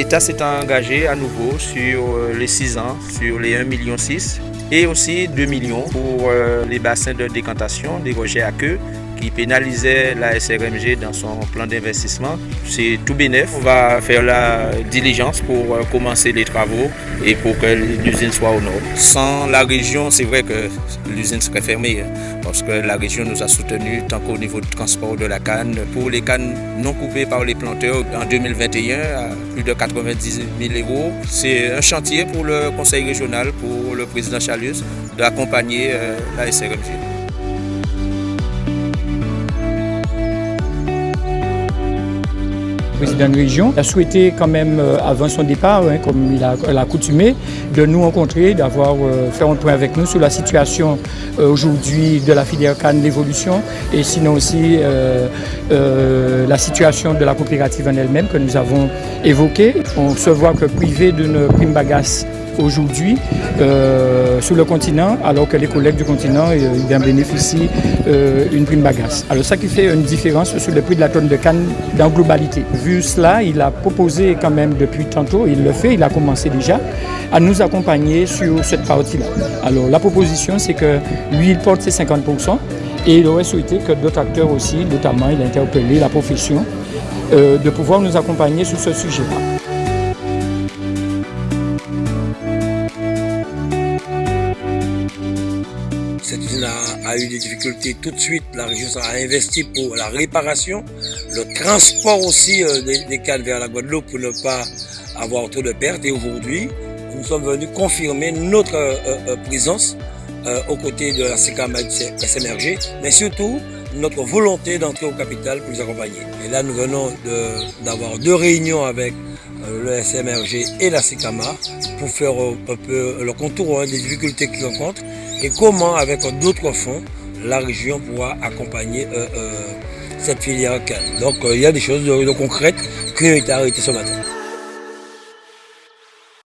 l'État s'est engagé à nouveau sur les 6 ans, sur les 1,6 million et aussi 2 millions pour les bassins de décantation des rejets à queue qui pénalisait la SRMG dans son plan d'investissement. C'est tout bénéf. On va faire la diligence pour euh, commencer les travaux et pour que l'usine soit au nord. Sans la région, c'est vrai que l'usine serait fermée hein, parce que la région nous a soutenus tant qu'au niveau du transport de la canne. Pour les cannes non coupées par les planteurs en 2021 à plus de 90 000 euros. C'est un chantier pour le conseil régional, pour le président Chalius, d'accompagner euh, la SRMG. Président de région, a souhaité quand même, euh, avant son départ, hein, comme il a, accoutumé, de nous rencontrer, d'avoir euh, fait un point avec nous sur la situation euh, aujourd'hui de la filière canne, l'évolution, et sinon aussi la situation de la coopérative en elle-même que nous avons évoquée. On se voit que privé d'une prime bagasse aujourd'hui euh, sur le continent, alors que les collègues du continent euh, bénéficient euh, une prime bagasse. Alors ça qui fait une différence sur le prix de la tonne de canne dans globalité. Vu cela, il a proposé quand même depuis tantôt, il le fait, il a commencé déjà, à nous accompagner sur cette partie-là. Alors la proposition, c'est que lui, il porte ses 50%, et il aurait souhaité que d'autres acteurs aussi, notamment il a interpellé la profession, de pouvoir nous accompagner sur ce sujet-là. Cette usine a, eu des difficultés tout de suite. La région a investi pour la réparation, le transport aussi euh, des, cannes vers la Guadeloupe pour ne pas avoir trop de pertes. Et aujourd'hui, nous sommes venus confirmer notre euh, euh, présence aux côtés de la SMRG, mais surtout notre volonté d'entrer au capital pour nous accompagner. Et là, nous venons d'avoir deux réunions avec le SMRG et la SICAMA pour faire un peu le contour hein, des difficultés qu'ils rencontrent et comment, avec d'autres fonds, la région pourra accompagner euh, euh, cette filière. Donc euh, il y a des choses de, concrètes qui ont été arrêtées ce matin.